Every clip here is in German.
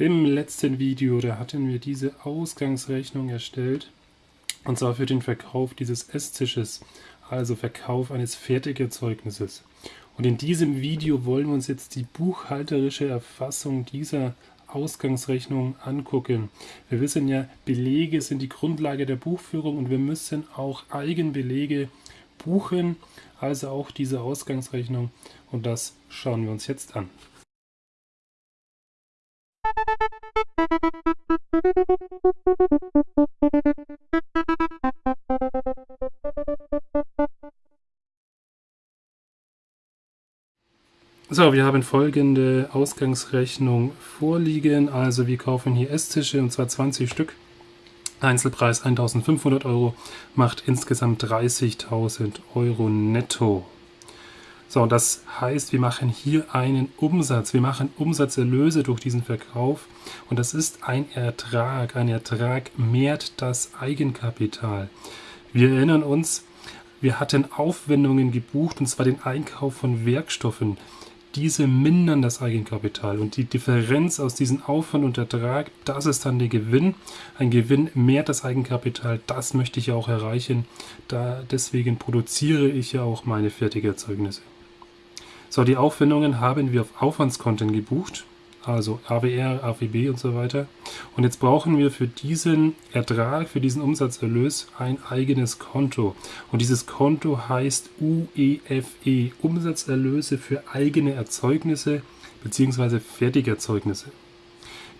Im letzten Video, da hatten wir diese Ausgangsrechnung erstellt, und zwar für den Verkauf dieses Esstisches, also Verkauf eines Fertigerzeugnisses. Und in diesem Video wollen wir uns jetzt die buchhalterische Erfassung dieser Ausgangsrechnung angucken. Wir wissen ja, Belege sind die Grundlage der Buchführung und wir müssen auch Eigenbelege buchen, also auch diese Ausgangsrechnung und das schauen wir uns jetzt an. So, wir haben folgende Ausgangsrechnung vorliegen. Also wir kaufen hier Esstische und zwar 20 Stück. Einzelpreis 1500 Euro, macht insgesamt 30.000 Euro netto. So, das heißt, wir machen hier einen Umsatz. Wir machen Umsatzerlöse durch diesen Verkauf und das ist ein Ertrag. Ein Ertrag mehrt das Eigenkapital. Wir erinnern uns, wir hatten Aufwendungen gebucht und zwar den Einkauf von Werkstoffen. Diese mindern das Eigenkapital und die Differenz aus diesem Aufwand und Ertrag, das ist dann der Gewinn. Ein Gewinn mehrt das Eigenkapital, das möchte ich ja auch erreichen. Da, deswegen produziere ich ja auch meine Fertigerzeugnisse. So, die Aufwendungen haben wir auf Aufwandskonten gebucht, also AWR, AWB und so weiter. Und jetzt brauchen wir für diesen Ertrag, für diesen Umsatzerlös ein eigenes Konto. Und dieses Konto heißt UEFE, e, Umsatzerlöse für eigene Erzeugnisse bzw. Fertigerzeugnisse.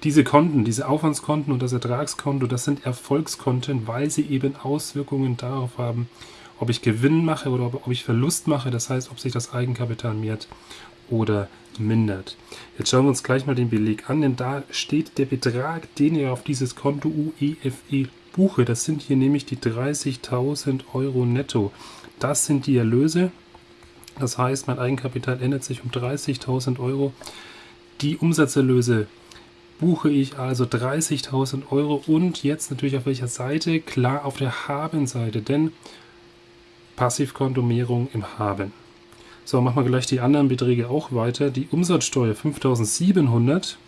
Diese Konten, diese Aufwandskonten und das Ertragskonto, das sind Erfolgskonten, weil sie eben Auswirkungen darauf haben, ob ich Gewinn mache oder ob, ich Verlust mache, das heißt, ob sich das Eigenkapital mehrt oder mindert. Jetzt schauen wir uns gleich mal den Beleg an, denn da steht der Betrag, den ihr auf dieses Konto UEFE e buche. Das sind hier nämlich die 30.000 Euro netto. Das sind die Erlöse. Das heißt, mein Eigenkapital ändert sich um 30.000 Euro. Die Umsatzerlöse buche ich also 30.000 Euro und jetzt natürlich auf welcher Seite? Klar auf der Haben-Seite, denn Passivkontomierung im Haben. So, machen wir gleich die anderen Beträge auch weiter. Die Umsatzsteuer 5700.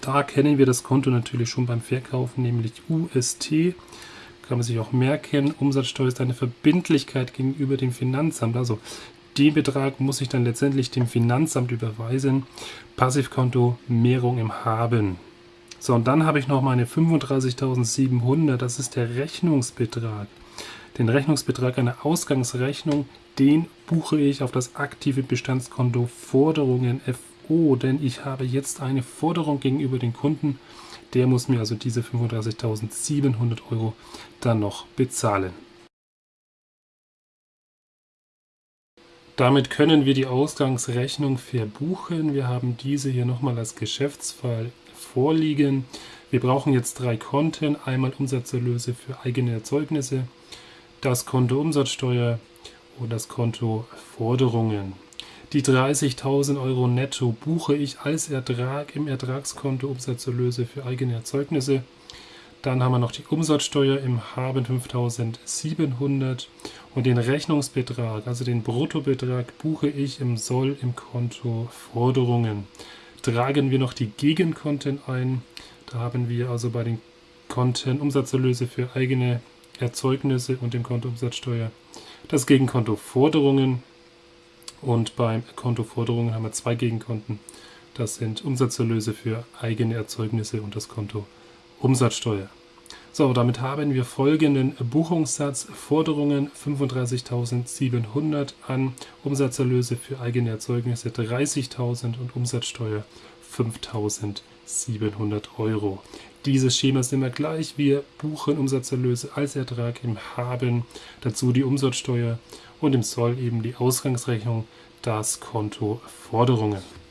Da kennen wir das Konto natürlich schon beim Verkaufen, nämlich UST. Kann man sich auch merken. Umsatzsteuer ist eine Verbindlichkeit gegenüber dem Finanzamt. Also den Betrag muss ich dann letztendlich dem Finanzamt überweisen. Passivkonto Mehrung im Haben. So, und dann habe ich noch meine 35.700. Das ist der Rechnungsbetrag. Den Rechnungsbetrag einer Ausgangsrechnung, den buche ich auf das aktive Bestandskonto Forderungen FO, denn ich habe jetzt eine Forderung gegenüber den Kunden. Der muss mir also diese 35.700 Euro dann noch bezahlen. Damit können wir die Ausgangsrechnung verbuchen. Wir haben diese hier nochmal als Geschäftsfall vorliegen. Wir brauchen jetzt drei Konten. Einmal Umsatzerlöse für eigene Erzeugnisse, das Konto Umsatzsteuer und das Konto Forderungen. Die 30.000 Euro netto buche ich als Ertrag im Ertragskonto Umsatzerlöse für eigene Erzeugnisse. Dann haben wir noch die Umsatzsteuer im Haben 5.700 und den Rechnungsbetrag, also den Bruttobetrag, buche ich im Soll im Konto Forderungen. Tragen wir noch die Gegenkonten ein. Da haben wir also bei den Konten Umsatzerlöse für eigene Erzeugnisse und dem Konto Umsatzsteuer. Das Gegenkonto Forderungen und beim Konto Forderungen haben wir zwei Gegenkonten. Das sind Umsatzerlöse für eigene Erzeugnisse und das Konto Umsatzsteuer. So, damit haben wir folgenden Buchungssatz. Forderungen 35.700 an, Umsatzerlöse für eigene Erzeugnisse 30.000 und Umsatzsteuer 5.700 Euro. Dieses Schema ist immer gleich. Wir buchen Umsatzerlöse als Ertrag im Haben, dazu die Umsatzsteuer und im Soll eben die Ausgangsrechnung, das Konto Forderungen.